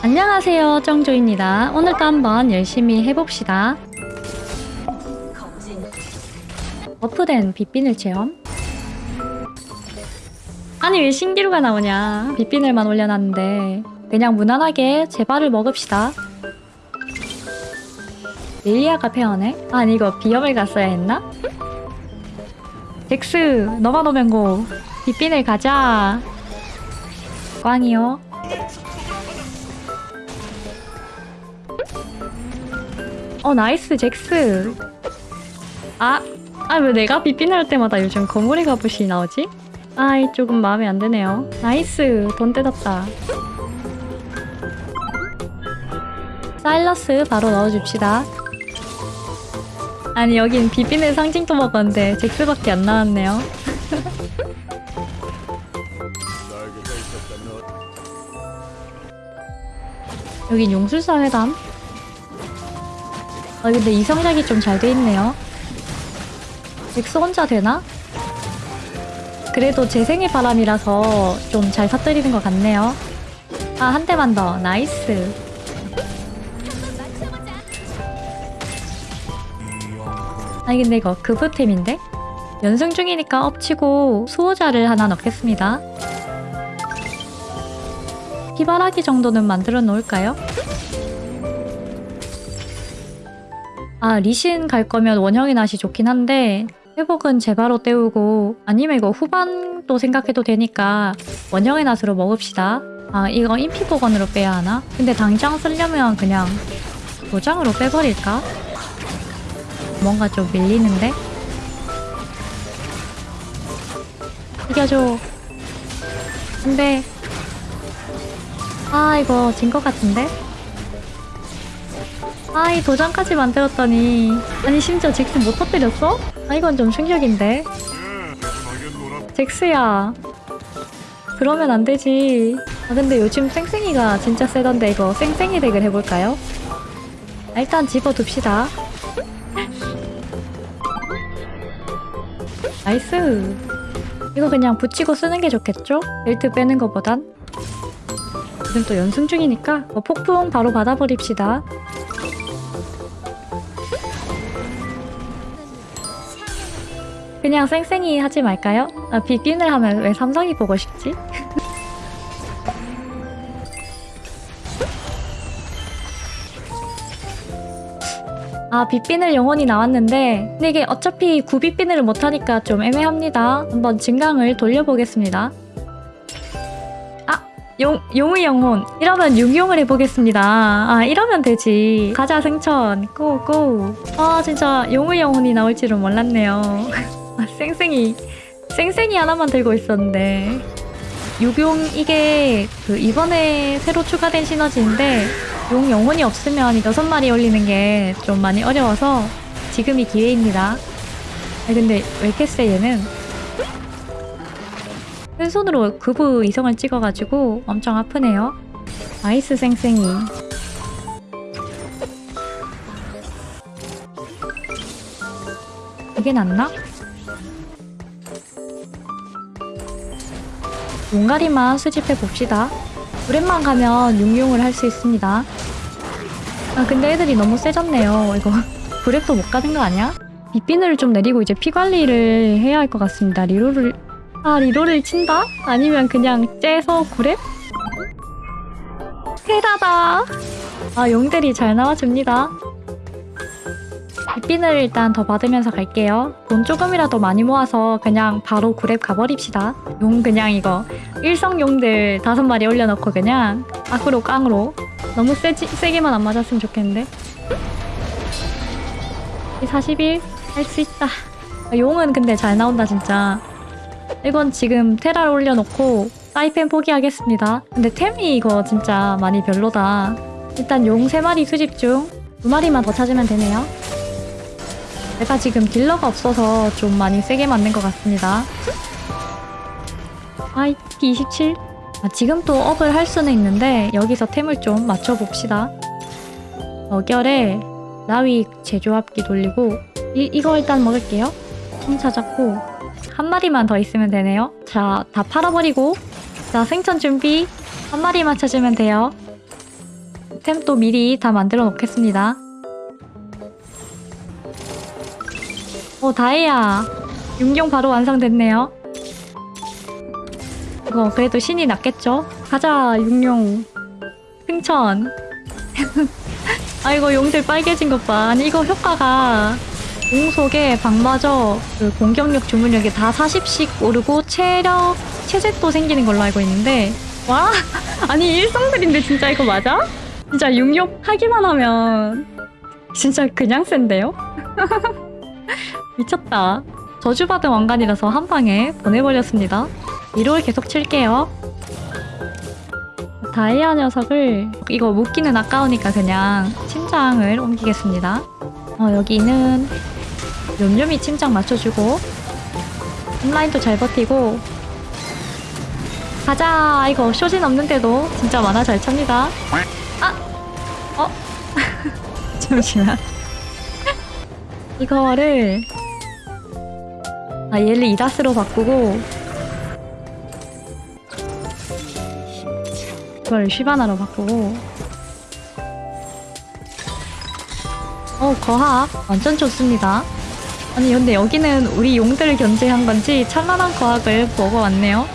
안녕하세요 정조입니다. 오늘도 한번 열심히 해봅시다. 버프된 빗비늘 체험. 아니 왜 신기루가 나오냐? 빗비늘만 올려놨는데. 그냥 무난하게 제발을 먹읍시다. 릴리아가 페어네? 아니 이거 비염을 갔어야 했나? 덱스 너가 노면고. 빛비늘 가자. 꽝이요 어 나이스 잭스. 아, 아 왜 내가 할 때마다 요즘 거물의 갑옷이 나오지? 아이 조금 마음에 안 드네요. 나이스 돈 뜯었다. 사일러스 바로 넣어줍시다. 아니 여긴 빗비늘 상징도 먹었는데 잭스밖에 안 나왔네요. 여긴 용술사 회담 아 근데 이 성작이 좀 잘 돼 있네요 엑스 혼자 되나? 그래도 제 생일 바람이라서 좀 잘 사뜨리는 것 같네요 아 한 대만 더 나이스 아니 근데 이거 급부템인데? 연승 중이니까 엎치고 수호자를 하나 넣겠습니다 희바라기 정도는 만들어 놓을까요? 아 리신 갈 거면 원형의 낫이 좋긴 한데 회복은 제바로 때우고 아니면 이거 후반도 생각해도 되니까 원형의 낫으로 먹읍시다 아 이거 인피복원으로 빼야 하나? 근데 당장 쓰려면 그냥 도장으로 빼버릴까? 뭔가 좀 밀리는데? 이겨줘 안돼 아 이거 진 것 같은데? 아이 도장까지 만들었더니. 아니 심지어 잭스 못 터뜨렸어? 아 이건 좀 충격인데. 잭스야. 그러면 안 되지. 아 근데 요즘 쌩쌩이가 진짜 세던데 이거 쌩쌩이 deck을 해볼까요? 아, 일단 집어둡시다. 나이스. 이거 그냥 붙이고 쓰는 게 좋겠죠? 벨트 빼는 것보단. 지금 또 연승 중이니까 뭐 폭풍 바로 받아버립시다 그냥 쌩쌩이 하지 말까요? 아, 빛비늘 하면 왜 삼성이 보고 싶지? 아 빗빈을 영혼이 나왔는데 근데 이게 어차피 구빗빈을 못하니까 좀 애매합니다. 한번 증강을 돌려보겠습니다. 아 용, 용의 영혼. 이러면 용용을 해보겠습니다. 아 이러면 되지. 가자 승천. 고고. 아 진짜 용의 영혼이 나올 줄은 몰랐네요. 아, 쌩쌩이 쌩쌩이 하나만 들고 있었는데 유용 이게 그 이번에 새로 추가된 시너지인데 용 영혼이 없으면 여섯 마리 올리는 게 좀 많이 어려워서 지금이 기회입니다. 아 근데 세 얘는? 왼손으로 그부 이성을 찍어가지고 엄청 아프네요. 아이스 쌩쌩이. 이게 낫나? 용가리만 수집해 봅시다. 오랜만 가면 용용을 할 수 있습니다. 아 근데 애들이 너무 세졌네요. 이거 그랩도 못 가는 거 아니야? 빗비늘을 좀 내리고 이제 피 관리를 해야 할 것 같습니다. 리로를 아 리로를 친다? 아니면 그냥 째서 구랩? 테라다. 아 용들이 잘 나와줍니다. 빗빈을 일단 더 받으면서 갈게요. 돈 조금이라도 많이 모아서 그냥 바로 구랩 가버립시다. 용 그냥 이거. 일성용들 다섯 마리 올려놓고 그냥 악으로 깡으로. 너무 세지, 세게만 안 맞았으면 좋겠는데. 41 할 수 있다. 아, 용은 근데 잘 나온다 진짜. 이건 지금 테라를 올려놓고 사이펜 포기하겠습니다. 근데 템이 이거 진짜 많이 별로다. 일단 용 3마리 수집 중 2마리만 더 찾으면 되네요 내가 지금 딜러가 없어서 좀 많이 세게 맞는 것 같습니다. 아이 27 아, 지금 또 업을 할 수는 있는데 여기서 템을 좀 맞춰봅시다. 어결에 나위 제조합기 돌리고 이, 이거 일단 먹을게요. 총 찾았고 한 마리만 더 있으면 되네요. 자 다 팔아버리고 자 생천 준비 한 마리만 찾으면 돼요. 템 또 미리 다 만들어 놓겠습니다. 오 다이아 육룡 바로 완성됐네요. 이거 그래도 신이 낫겠죠? 가자 육룡 승천 아이고 용들 빨개진 것 봐. 아니 이거 효과가 공 속에 방마저 그 공격력 주문력이 다 40씩 오르고 체력 체제도 생기는 걸로 알고 있는데 와 아니 일성들인데 진짜 이거 맞아? 진짜 육욕 하기만 하면 진짜 그냥 센데요? 미쳤다. 저주받은 왕관이라서 한 방에 보내버렸습니다. 위로를 계속 칠게요. 다이아 녀석을 이거 묶기는 아까우니까 그냥 침장을 옮기겠습니다. 어, 여기는 욤욤이 침장 맞춰주고 홈라인도 잘 버티고 가자 이거 쇼진 없는데도 진짜 만화 잘 찹니다 아! 어? 잠시만 이거를 아 얘를 이다스로 바꾸고. 이걸 쉬바나로 바꾸고. 어 거학. 완전 좋습니다. 아니 근데 여기는 우리 용들을 견제한 건지 찬란한 거학을 먹어왔네요.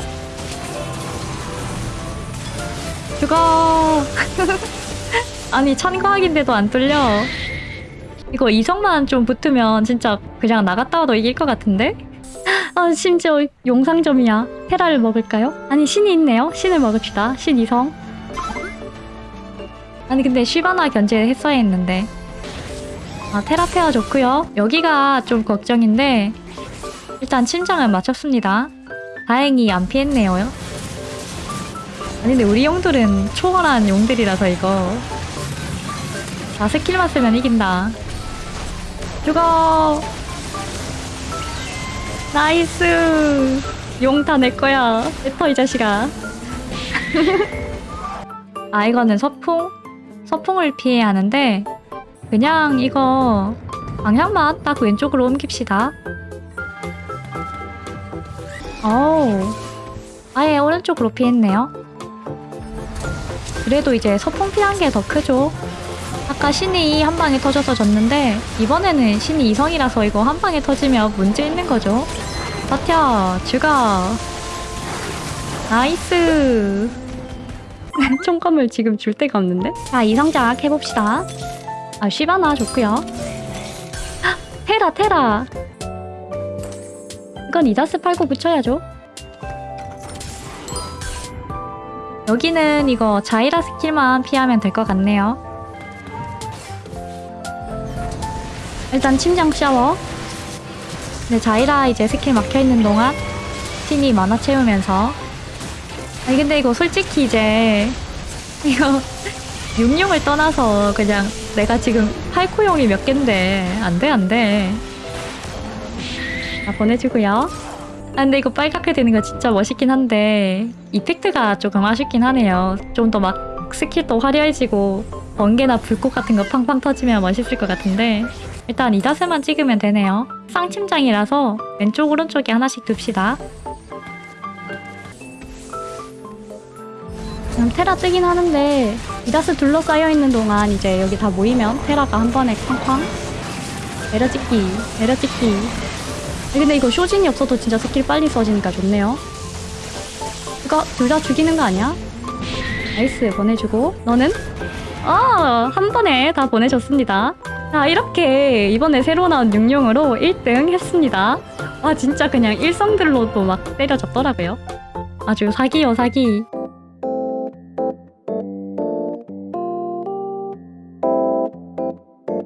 죽어! 아니 찬과학인데도 안 뚫려. 이거 이성만 좀 붙으면 진짜 그냥 나갔다 와도 이길 것 같은데? 아 심지어 용상점이야. 테라를 먹을까요? 아니 신이 있네요. 신을 먹읍시다. 신 이성. 아니 근데 쉬바나 견제했어야 했는데. 아 테라 pair 좋고요. 여기가 좀 걱정인데 일단 침장을 맞췄습니다. 다행히 안 피했네요. 아니 근데 우리 용들은 초월한 용들이라서 이거. 자 스킬만 쓰면 이긴다. 죽어 나이스. 용 다 내거야. 뱉어 이 자식아. 아 이거는 서풍? 서풍을 피해야 하는데 그냥 이거 방향만 딱 왼쪽으로 옮깁시다. 어우. 아예 오른쪽으로 피했네요. 그래도 이제 서풍 피한 게 더 크죠 아까 신이 한 방에 터져서 졌는데 이번에는 신이 이성이라서 이거 한 방에 터지면 문제 있는 거죠. 버텨 죽어 나이스. 총검을 지금 줄 데가 없는데? 자 이성작 해봅시다. 아 쉬바나 좋고요. 헉, 테라 테라. 이건 이다스 팔고 붙여야죠. 여기는 이거 자이라 스킬만 피하면 될 것 같네요 일단 침장 샤워. 네, 자이라 이제 스킬 막혀있는 동안 신이 마나 채우면서. 아니 근데 이거 솔직히 이제 이거 육룡을 떠나서 그냥 내가 지금 8코 용이 몇 갠데 안돼 안돼. 아 보내주고요. 아 근데 이거 빨갛게 되는 거 진짜 멋있긴 한데 effect가 조금 아쉽긴 하네요. 좀 더 막 스킬도 화려해지고 번개나 불꽃 같은 거 팡팡 터지면 멋있을 것 같은데 일단 이다스만 찍으면 되네요 쌍침장이라서 왼쪽 오른쪽에 하나씩 둡시다 그럼 테라 뜨긴 하는데 이다스 둘러싸여 있는 동안 이제 여기 다 모이면 테라가 한 번에 쾅쾅 내려찍기 내려찍기 근데 이거 쇼진이 없어도 진짜 스킬 빨리 써지니까 좋네요 이거 둘 다 죽이는 거 아니야? 나이스 보내주고 너는? 아, 한 번에 다 보내줬습니다. 자, 이렇게 이번에 새로 나온 육룡으로 1등 했습니다. 아, 진짜 그냥 일성들로도 막 때려졌더라고요. 아주 사기요, 사기.